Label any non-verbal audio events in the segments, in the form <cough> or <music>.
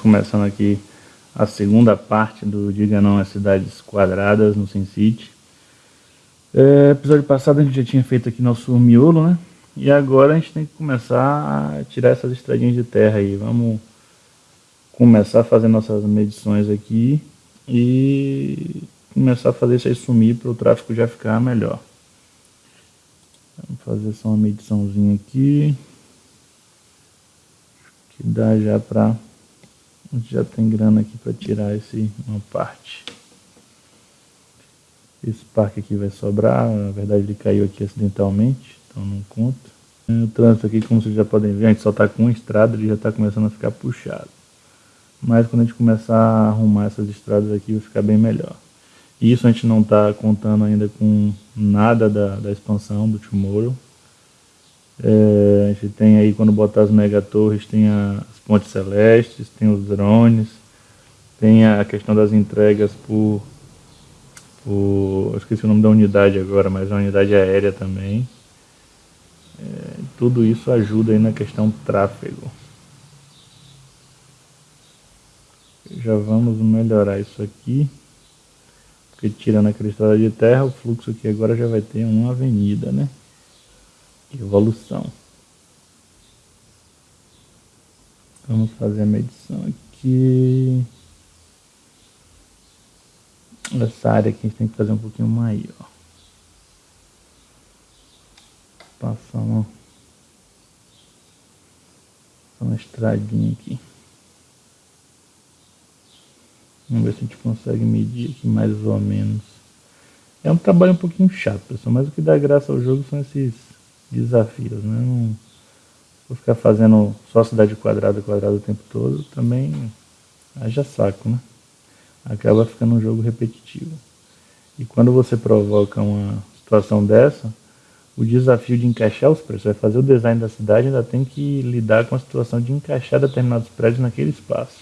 Estamos começando aqui a segunda parte do Diga Não às Cidades Quadradas no SimCity. É, episódio passado a gente já tinha feito aqui nosso miolo, né? E agora a gente tem que começar a tirar essas estradinhas de terra aí. Vamos começar a fazer nossas medições aqui e começar a fazer isso aí sumir para o tráfego já ficar melhor. Vamos fazer só uma mediçãozinha aqui. Que dá já para... A gente já tem grana aqui para tirar esse, uma parte. Esse parque aqui vai sobrar, na verdade ele caiu aqui acidentalmente, então não conta. O trânsito aqui, como vocês já podem ver, a gente só está com uma estrada, ele já está começando a ficar puxado. Mas quando a gente começar a arrumar essas estradas aqui, vai ficar bem melhor. E isso a gente não está contando ainda com nada da, da expansão do Tomorrow. É, a gente tem aí, quando botar as megatorres, tem as pontes celestes, tem os drones, tem a questão das entregas por, por esqueci o nome da unidade agora, mas é uma unidade aérea também. É, tudo isso ajuda aí na questão tráfego. Já vamos melhorar isso aqui. Porque tirando aquela estrada de terra, o fluxo aqui agora já vai ter uma avenida, né? Evolução. Vamos fazer a medição aqui. Essa área aqui a gente tem que fazer um pouquinho maior. Passar uma, uma estradinha aqui. Vamos ver se a gente consegue medir aqui mais ou menos. É um trabalho um pouquinho chato, pessoal, mas o que dá graça ao jogo são esses desafios, né? Não vou ficar fazendo só cidade quadrada, quadrada o tempo todo, também haja saco, né? Acaba ficando um jogo repetitivo. E quando você provoca uma situação dessa, o desafio de encaixar os prédios, vai fazer o design da cidade, ainda tem que lidar com a situação de encaixar determinados prédios naquele espaço.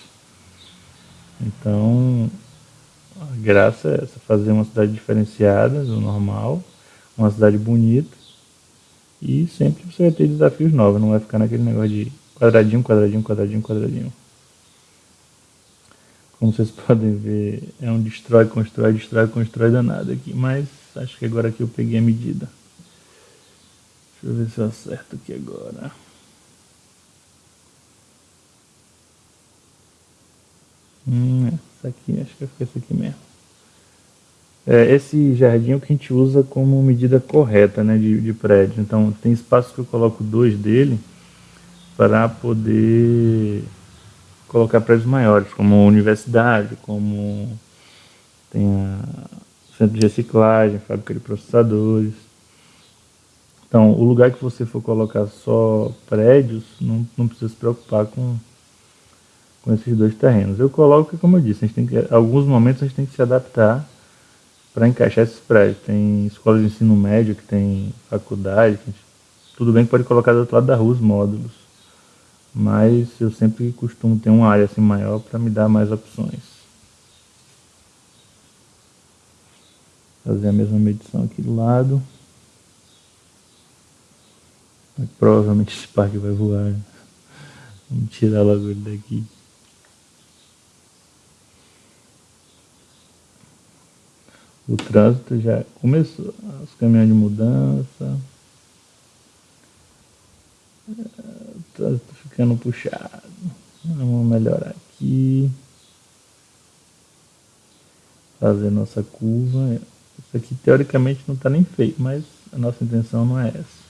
Então, a graça é essa, fazer uma cidade diferenciada do normal, uma cidade bonita, e sempre você vai ter desafios novos, não vai ficar naquele negócio de quadradinho, quadradinho, quadradinho, quadradinho. Como vocês <laughs> podem ver, é um destrói, constrói, destrói, constrói danado aqui, mas acho que agora aqui eu peguei a medida. Deixa eu ver se eu acerto aqui agora. Hum, essa aqui, acho que foi essa aqui mesmo. É, esse jardim é o que a gente usa como medida correta né, de, de prédio. Então tem espaço que eu coloco dois dele para poder colocar prédios maiores, como universidade, como tem a centro de reciclagem, fábrica de processadores. Então, o lugar que você for colocar só prédios, não, não precisa se preocupar com com esses dois terrenos. Eu coloco, como eu disse, a gente tem que, alguns momentos a gente tem que se adaptar para encaixar esses prédios. Tem escolas de ensino médio que tem faculdade, que gente, tudo bem que pode colocar do outro lado da rua os módulos, mas eu sempre costumo ter uma área assim maior para me dar mais opções. Fazer a mesma medição aqui do lado. Provavelmente esse parque vai voar. Vamos tirar logo ele daqui. O trânsito já começou, os caminhões de mudança, o trânsito ficando puxado. Vamos melhorar aqui. Fazer nossa curva. Isso aqui teoricamente não está nem feito, mas a nossa intenção não é essa.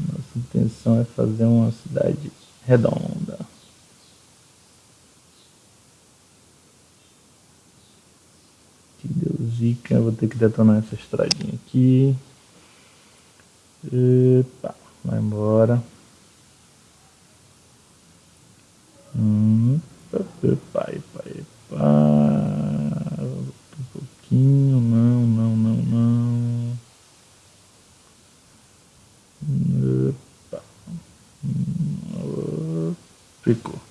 Nossa intenção é fazer uma cidade redonda. Vou ter que detonar essa estradinha aqui. Epa, vai embora. Hum, epa, epa, epa. Um pouquinho, não, não, não, não. Epa. Hum, ficou.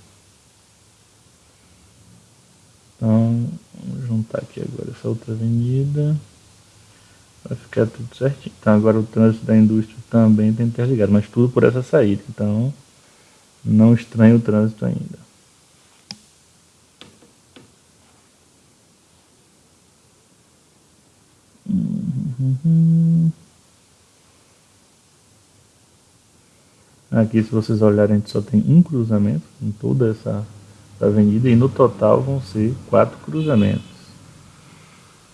outra avenida. Vai ficar tudo certinho. Então agora o trânsito da indústria também tem interligado, mas tudo por essa saída. Então não estranha o trânsito ainda. Aqui, se vocês olharem, a gente só tem um cruzamento em toda essa avenida e no total vão ser quatro cruzamentos.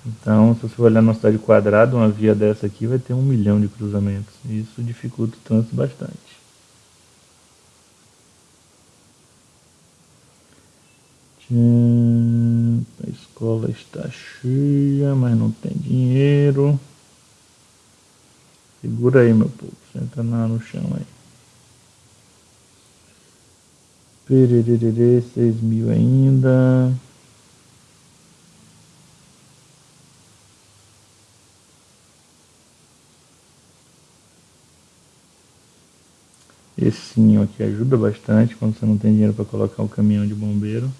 Então, se você olhar na cidade quadrada, uma via dessa aqui vai ter um milhão de cruzamentos. Isso dificulta o trânsito bastante. A escola está cheia, mas não tem dinheiro. Segura aí, meu povo. Senta no chão aí. Perererê, 6 mil ainda. Esse sininho aqui ajuda bastante quando você não tem dinheiro para colocar o caminhão de bombeiro.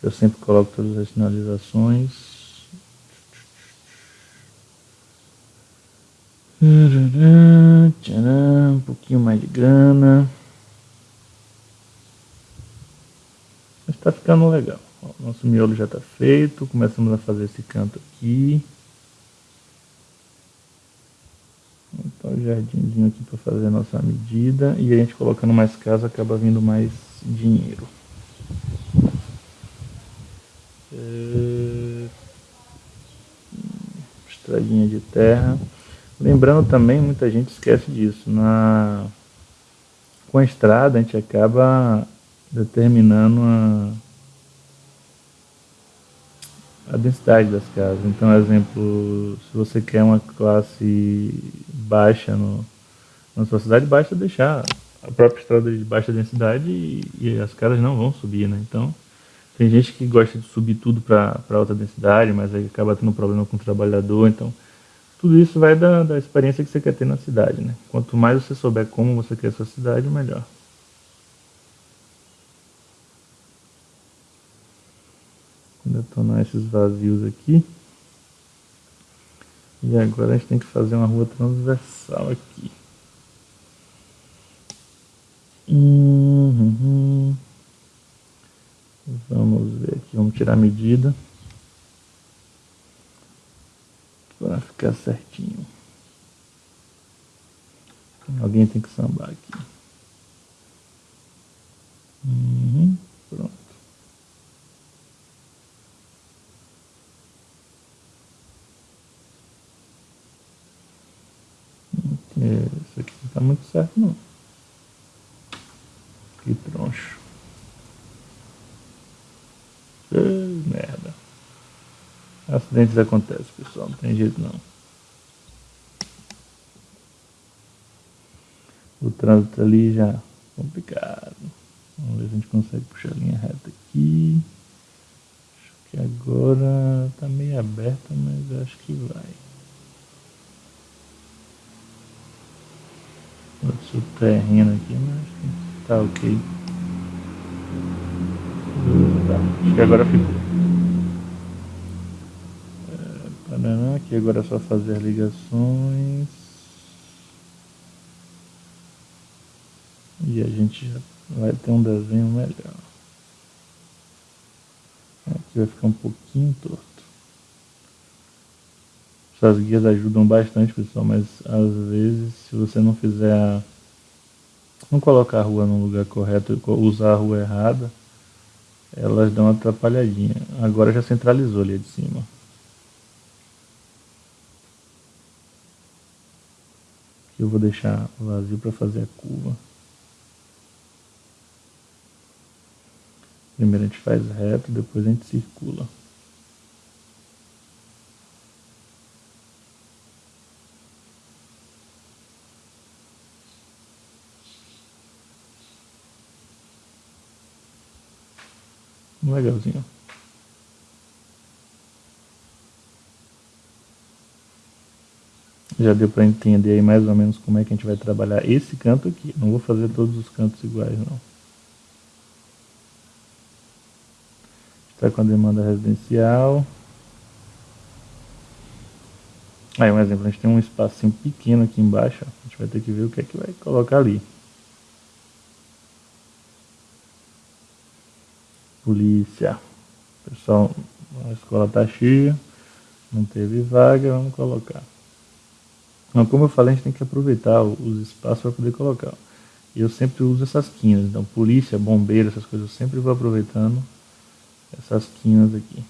Eu sempre coloco todas as sinalizações. um pouquinho mais de grana. está ficando legal. Nosso miolo já está feito, começamos a fazer esse canto aqui. O jardinzinho aqui para fazer a nossa medida e a gente colocando mais casa acaba vindo mais dinheiro. É... Estradinha de terra. Lembrando também, muita gente esquece disso, na... com a estrada a gente acaba determinando a, a densidade das casas. Então, exemplo, se você quer uma classe baixa no, na sua cidade, basta deixar a própria estrada de baixa densidade e, e as casas não vão subir, né? Então, tem gente que gosta de subir tudo para alta densidade, mas aí acaba tendo problema com o trabalhador, então tudo isso vai da, da experiência que você quer ter na cidade, né? Quanto mais você souber como você quer a sua cidade, melhor. Detonar esses vazios aqui. E agora a gente tem que fazer uma rua transversal aqui. Uhum. Vamos ver aqui, vamos tirar a medida. Para ficar certinho. Alguém tem que sambar aqui. Uhum. Pronto. Isso aqui não tá muito certo não. Que troncho. Ai, merda. Acidentes acontecem, pessoal. Não tem jeito não. O trânsito ali já complicado. Vamos ver se a gente consegue puxar a linha reta aqui. Acho que agora tá meio aberta, mas acho que vai. Outro terreno aqui, mas tá ok. Tá, acho que agora ficou. É, aqui agora é só fazer ligações. E a gente já vai ter um desenho melhor. Aqui vai ficar um pouquinho torto. Essas guias ajudam bastante, pessoal, mas às vezes se você não fizer não colocar a rua no lugar correto, usar a rua errada, elas dão uma atrapalhadinha. Agora já centralizou ali de cima. Eu vou deixar vazio para fazer a curva. Primeiro a gente faz reto, depois a gente circula. Legalzinho. Já deu para entender aí mais ou menos como é que a gente vai trabalhar esse canto aqui. Não vou fazer todos os cantos iguais não. Está com a demanda residencial. Aí um exemplo, a gente tem um espacinho pequeno aqui embaixo. A gente vai ter que ver o que é que vai colocar ali. Polícia. Pessoal, a escola está cheia, não teve vaga, vamos colocar. Então, como eu falei, a gente tem que aproveitar os espaços para poder colocar. Eu sempre uso essas quinas. Então, polícia, bombeiro, essas coisas, eu sempre vou aproveitando essas quinas aqui.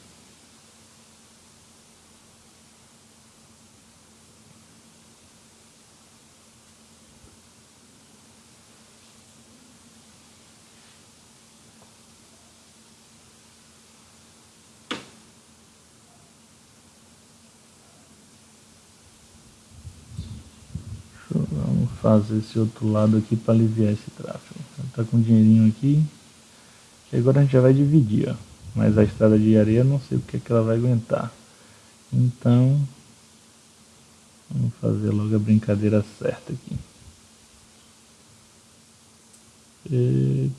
Vamos fazer esse outro lado aqui para aliviar esse tráfego. Tá com dinheirinho aqui. E agora a gente já vai dividir, ó. Mas a estrada de areia não sei o que, é que ela vai aguentar. Então, vamos fazer logo a brincadeira certa aqui. E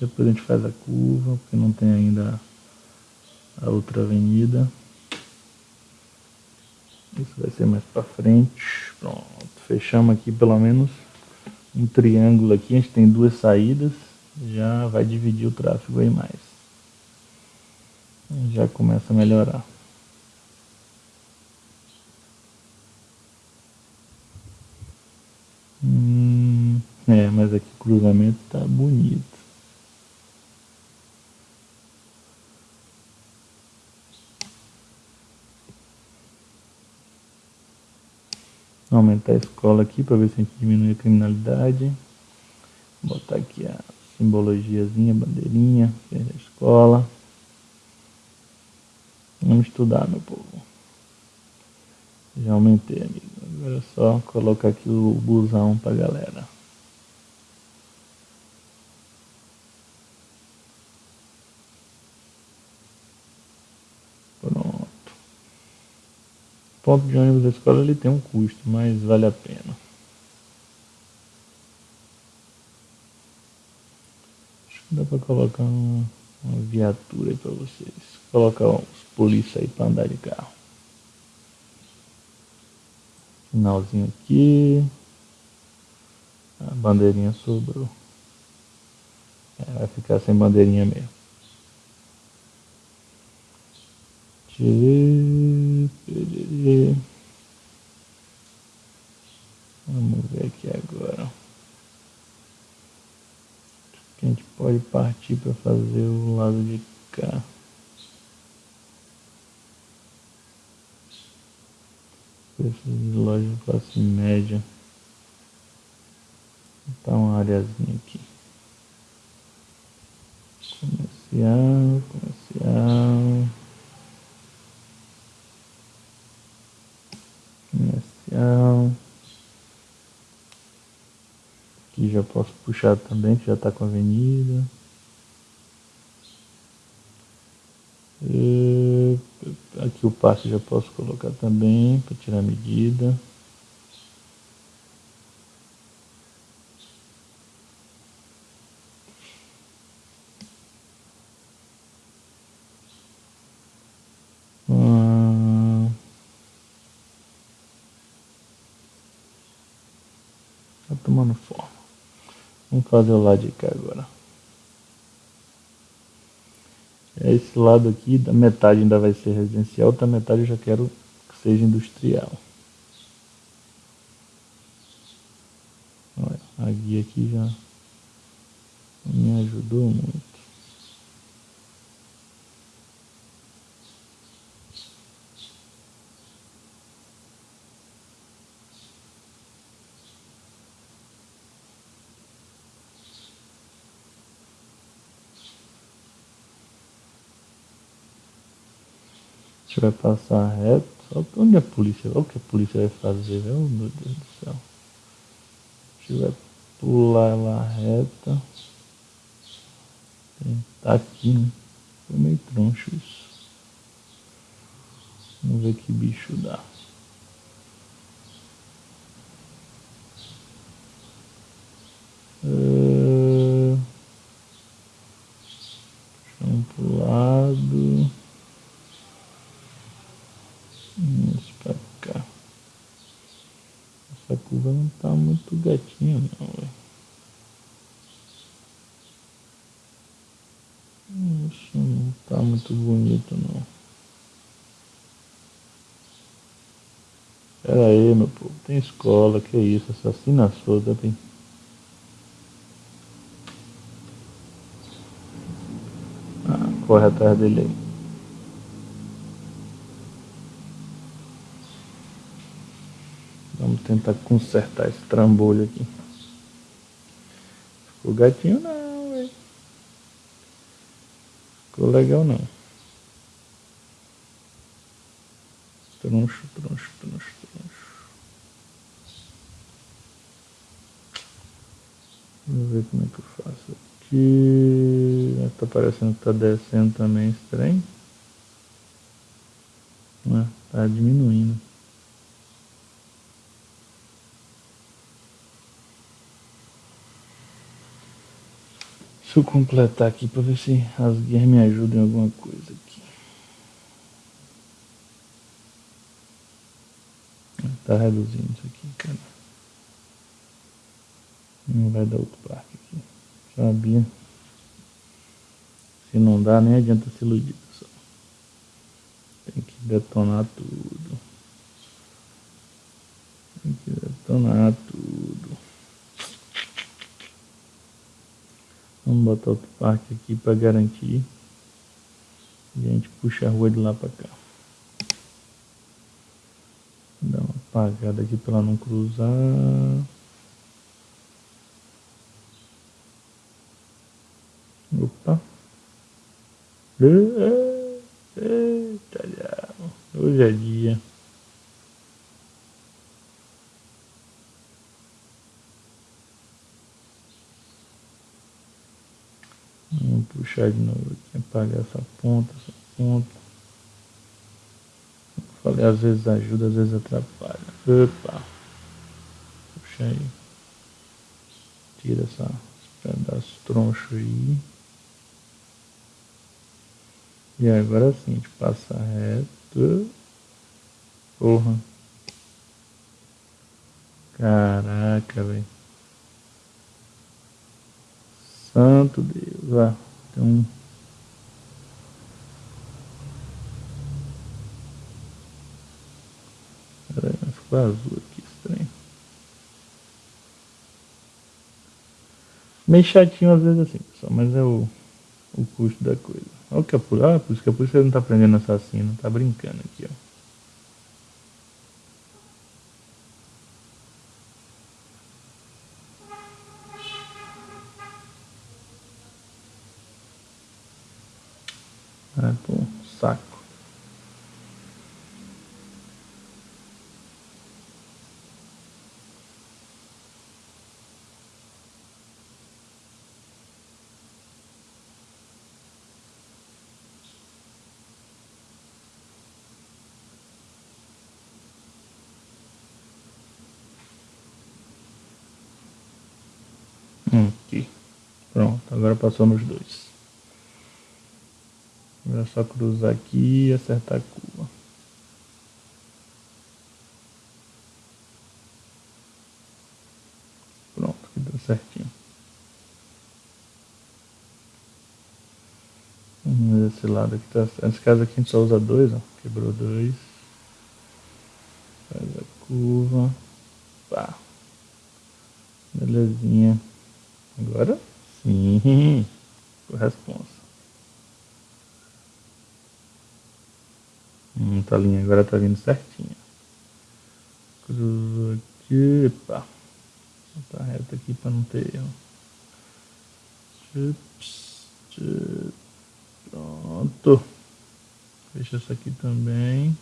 depois a gente faz a curva, porque não tem ainda a outra avenida. Isso vai ser mais para frente. Pronto, fechamos aqui pelo menos um triângulo aqui. A gente tem duas saídas. Já vai dividir o tráfego aí mais. Já começa a melhorar. Hum, é, mas aqui o cruzamento tá bonito. Aumentar a escola aqui para ver se a gente diminui a criminalidade. Vou botar aqui a simbologiazinha, bandeirinha, da escola. Vamos estudar, meu povo. Já aumentei, amigo. Agora é só colocar aqui o busão pra galera. Ponto de ônibus da escola ele tem um custo, mas vale a pena. Acho que dá para colocar uma, uma viatura aí para vocês. Colocar os polícia aí para andar de carro. Finalzinho aqui. A bandeirinha sobrou. É, vai ficar sem bandeirinha mesmo. Vamos ver aqui agora. A gente pode partir para fazer o lado de cá. Preços de loja de classe média. Tá uma areazinha aqui. Comercial, comercial. Comercial. Aqui já posso puxar também, que já está com a avenida. Aqui o passe já posso colocar também para tirar a medida. Tá tomando forma. Vamos fazer o lado de cá agora. Esse lado aqui, da metade ainda vai ser residencial, outra metade eu já quero que seja industrial. Olha, a guia aqui já me ajudou muito. Gente vai passar reto. Onde a polícia? O que a polícia vai fazer, meu Deus do céu. A gente vai pular lá reta. Tá aqui, né? Foi meio troncho isso. Vamos ver que bicho dá. Uh, vamos pro lado. Isso pra cá. Essa curva não tá muito gatinha não, velho. Isso não tá muito bonito não. Pera aí, meu povo. Tem escola, que isso? Assassina solta, tem. Ah, corre atrás dele aí. Vamos tentar consertar esse trambolho aqui. Ficou gatinho não, velho. Ficou legal não. Troncho, troncho, troncho, troncho. Vamos ver como é que eu faço aqui. Tá parecendo que tá descendo também estranho. Ah, tá diminuindo. Deixa eu completar aqui para ver se as guias me ajudam em alguma coisa aqui. Tá reduzindo isso aqui, cara. Não vai dar outro parque aqui. Sabia? Se não dá, nem adianta se iludir, pessoal. Tem que detonar tudo. Tem que detonar tudo. Vamos botar outro parque aqui para garantir. E a gente puxa a rua de lá para cá. Dá uma apagada aqui para não cruzar. Opa. Eita. Hoje é dia. Vamos puxar de novo aqui, apagar essa ponta, essa ponta. falei, às vezes ajuda, às vezes atrapalha. Opa! Puxa aí. Tira essa, esse pedaço troncho aí. E agora sim, a gente passa reto. Porra. Caraca, velho. Santo Deus. Ó, tem um. Peraí, ficou azul aqui, estranho. Meio chatinho às vezes assim, pessoal, mas é o, o custo da coisa. Olha o capuz. Ah, por isso que a polícia não tá prendendo assassino, tá brincando aqui, ó. É, pô, saco. Hum, aqui. Pronto, agora passou nos dois. É só cruzar aqui e acertar a curva. Pronto, aqui deu certinho. Vamos esse lado aqui tá. Nesse caso aqui a gente só usa dois, ó. Quebrou dois. Faz a curva. Pá. Belezinha. Agora sim. Corresponsa. Hum, tá linha agora tá vindo certinha. Cruzou aqui. Epa. Tá reto aqui para não ter erro. Pronto. Fecha essa aqui também.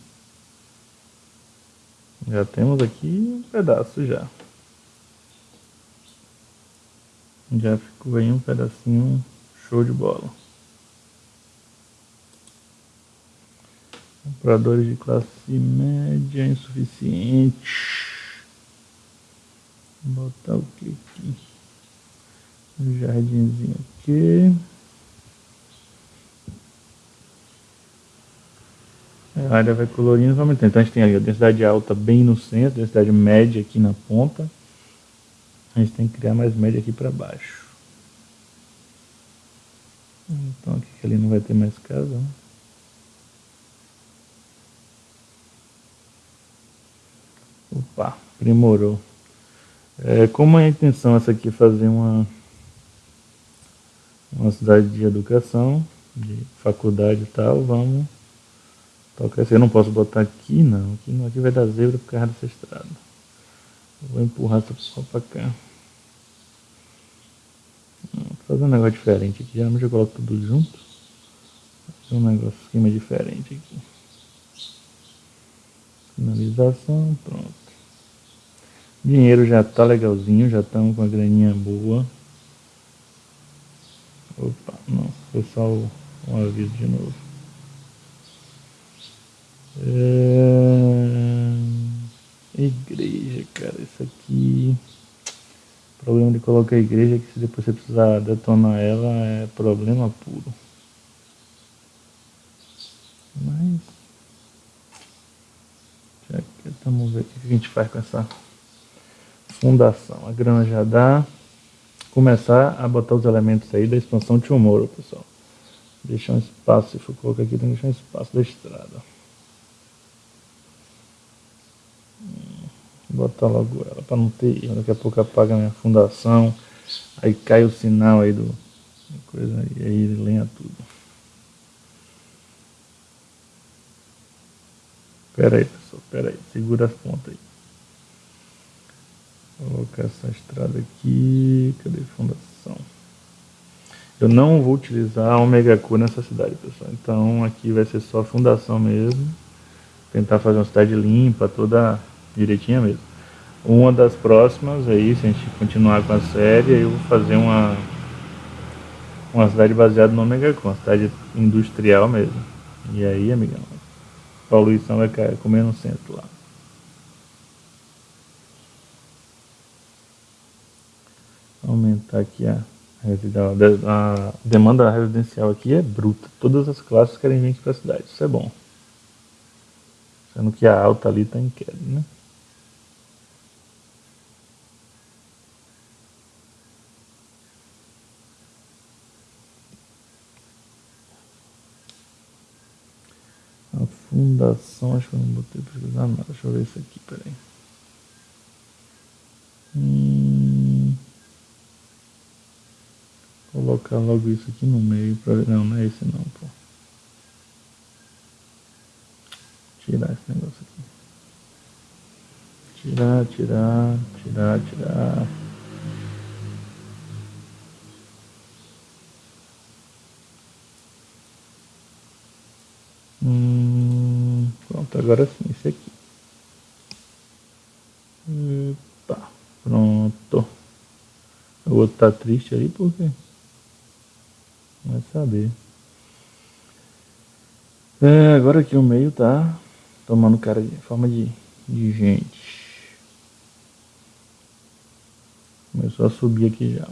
Já temos aqui um pedaço já. Já ficou aí um pedacinho show de bola. Compradores de classe média insuficiente. Vou botar o que aqui? Um jardinzinho aqui. A área vai colorindo, vamos então a gente tem ali a densidade alta bem no centro, densidade média aqui na ponta. A gente tem que criar mais média aqui para baixo. Então aqui ali não vai ter mais casa, né? Opa, aprimorou. É, como a intenção essa aqui é fazer uma, uma cidade de educação, de faculdade e tal, vamos tocar. Eu não posso botar aqui não, aqui, não, aqui vai dar zebra por causa dessa estrada. Vou empurrar essa pessoa pra cá. Vou fazer um negócio diferente aqui, geralmente eu coloco tudo junto. Fazer um negócio, esquema diferente aqui. Finalização, pronto. Dinheiro já tá legalzinho, já estamos com a graninha boa. Opa, não, foi só o, um aviso de novo. É... Igreja, cara, isso aqui. O problema de colocar a igreja é que se depois você precisar detonar ela é problema puro. Mas. Já que vamos ver o que a gente faz com essa fundação. A grana já dá. Começar a botar os elementos aí da expansão Tomorrow, pessoal. Deixar um espaço, se for colocar aqui, tem que deixar um espaço da estrada. Botar logo ela para não ter. Daqui a pouco apaga minha fundação. Aí cai o sinal aí do. Coisa, e aí ele lenha tudo. Pera aí, pessoal, pera aí. Segura as pontas aí. Vou colocar essa estrada aqui. Cadê a fundação? Eu não vou utilizar a Omega Q nessa cidade, pessoal. Então aqui vai ser só fundação mesmo. Tentar fazer uma cidade limpa, toda direitinha mesmo. Uma das próximas aí, se a gente continuar com a série, eu vou fazer uma uma cidade baseada no Omega Q, uma cidade industrial mesmo. E aí, amigão, a poluição vai comer no centro lá. aumentar aqui a, a demanda residencial aqui é bruta. Todas as classes querem vir aqui para a cidade, isso é bom. Sendo que a alta ali está em queda, né? A fundação, acho que eu não botei pesquisar nada. Deixa eu ver isso aqui, peraí. Hum colocar logo isso aqui no meio para não, não é esse não, pô. Tirar esse negócio aqui. Tirar, tirar, tirar, tirar. Agora sim, esse aqui. Epa, pronto. O outro tá triste aí, por quê? Vai saber. É, agora aqui o meio tá tomando cara de forma de, de gente. Começou a subir aqui já.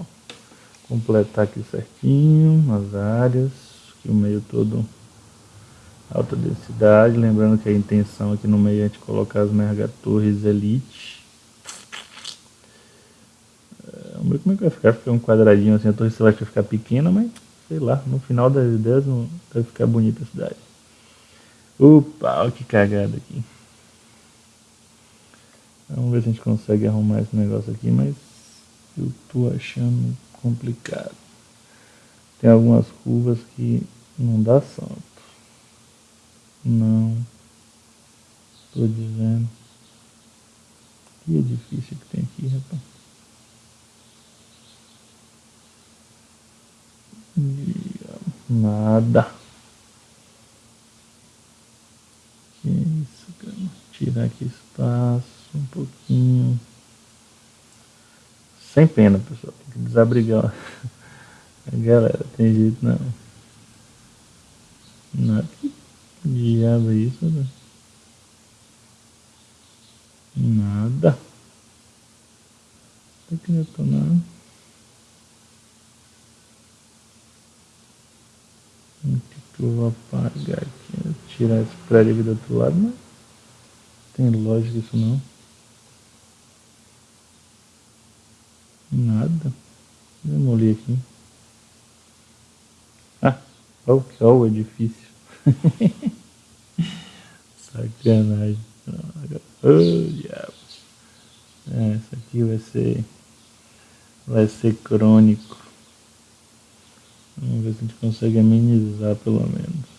Completar aqui certinho as áreas. Aqui o meio todo alta densidade. Lembrando que a intenção aqui no meio é a gente colocar as mega torres elite. É, vamos ver como é que vai ficar. Ficar um quadradinho assim, a torre vai ficar pequena, mas sei lá, no final das ideias vai ficar bonita a cidade. Opa, olha que cagada aqui. Vamos ver se a gente consegue arrumar esse negócio aqui, mas eu tô achando complicado. Tem algumas curvas que não dá santo. Não. Tô dizendo. Que edifício que tem aqui, rapaz. Nada. Que isso, cara. Tirar aqui espaço um pouquinho. Sem pena, pessoal. Tem que desabrigar. A galera, tem jeito não. Nada. Que diabo é isso, né? Nada. Tem que detonar. O que eu vou apagar aqui? Tirar esse prédio aqui do outro lado, mas tem lógica isso não. Nada. Demolir aqui. Ah, olha o edifício. <laughs> Sacanagem. Oh, diabo. É, esse aqui vai ser. Vai ser crônico. Vamos ver se a gente consegue amenizar pelo menos.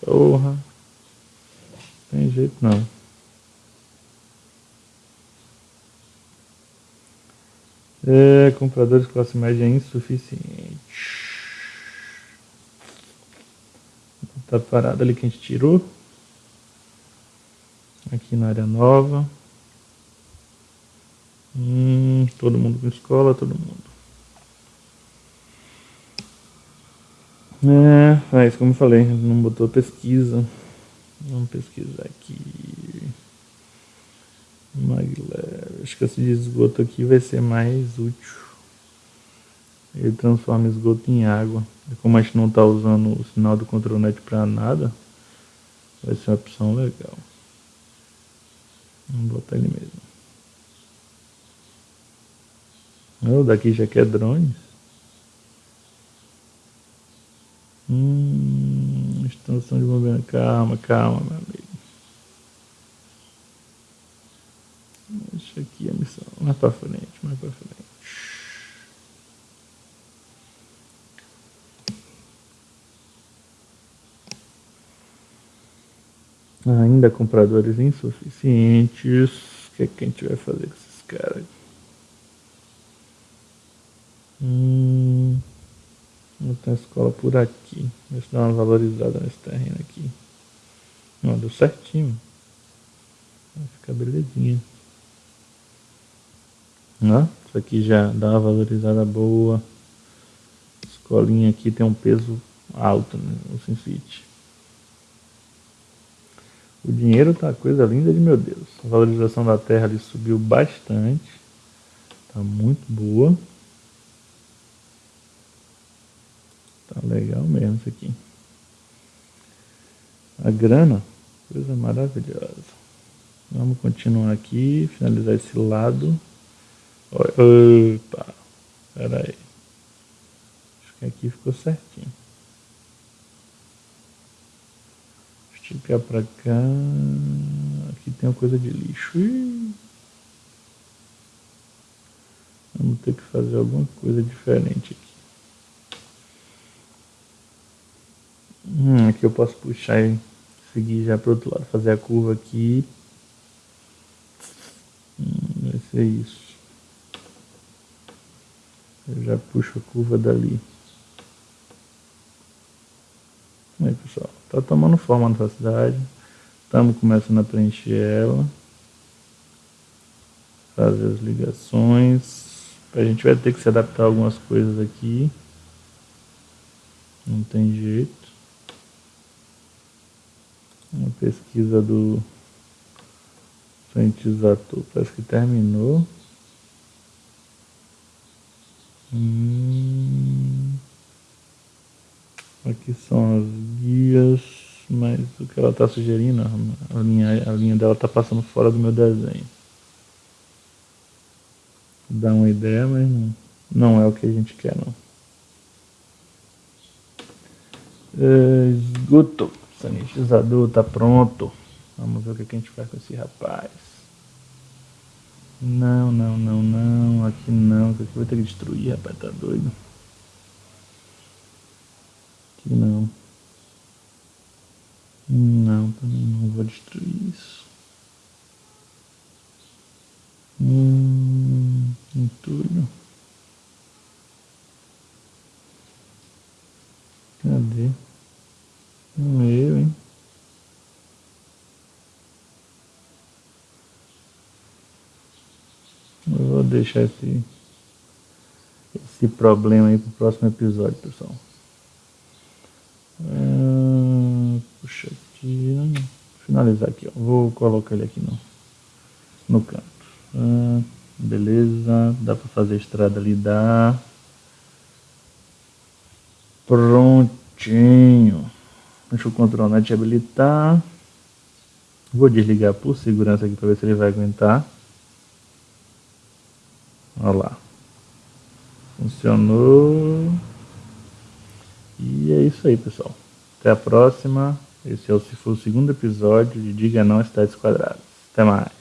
Porra. Tem jeito não. É, compradores classe média é insuficiente. Tá parado ali que a gente tirou. Aqui na área nova. Hum, todo mundo com escola, todo mundo. É, mas como eu falei, não botou pesquisa. Vamos pesquisar aqui. Maglev. Acho que esse esgoto aqui vai ser mais útil. Ele transforma esgoto em água. Como a gente não está usando o sinal do contronet para nada, vai ser uma opção legal. Vamos botar ele mesmo. Oh, daqui já quer drones. Hum, extensão de movimento. Calma, calma, meu amigo. Deixa aqui a missão. Mais pra frente, mais pra frente. Ainda compradores insuficientes. O que, é que a gente vai fazer com esses caras? Hum, botar a escola por aqui. Ver se dá uma valorizada nesse terreno aqui. Não, deu certinho. Vai ficar belezinha. Ó, isso aqui já dá uma valorizada boa. Escolinha aqui tem um peso alto, né? O SimCity. O dinheiro tá coisa linda de meu Deus. A valorização da terra ali subiu bastante. Tá muito boa. Tá legal mesmo isso aqui. A grana, coisa maravilhosa. Vamos continuar aqui, finalizar esse lado. Opa, pera aí. Acho que aqui ficou certinho. Esticar pra cá. Aqui tem uma coisa de lixo. Ih. Vamos ter que fazer alguma coisa diferente aqui. Hum, aqui eu posso puxar e seguir já para o outro lado, fazer a curva aqui. Hum, vai ser isso. Eu já puxo a curva dali. Aí pessoal, tá tomando forma na cidade. Estamos começando a preencher ela. Fazer as ligações. A gente vai ter que se adaptar a algumas coisas aqui. Não tem jeito. Uma pesquisa do cientizador parece que terminou. Hum, aqui são as guias, mas o que ela está sugerindo, a linha, a linha dela está passando fora do meu desenho. Dá uma ideia, mas não, não é o que a gente quer não. É, esgoto, sanitizador está pronto. Vamos ver o que a gente faz com esse rapaz. Não, não, não, não. Aqui não. Aqui vai ter que destruir, rapaz. Tá doido? Não. Não, também não vou destruir isso. Hum, entulho. Cadê? Meu, hein? Eu vou deixar esse, esse problema aí pro próximo episódio, pessoal. Puxa aqui. Finalizar aqui, ó. Vou colocar ele aqui no, no canto. Ah, beleza. Dá para fazer a estrada ali, dá. Prontinho. Deixa o control net habilitar. Vou desligar por segurança aqui para ver se ele vai aguentar. Olha lá. Funcionou. E é isso aí, pessoal. Até a próxima. Esse é o, se for o segundo episódio de Diga Não Cidades Quadradas. Até mais.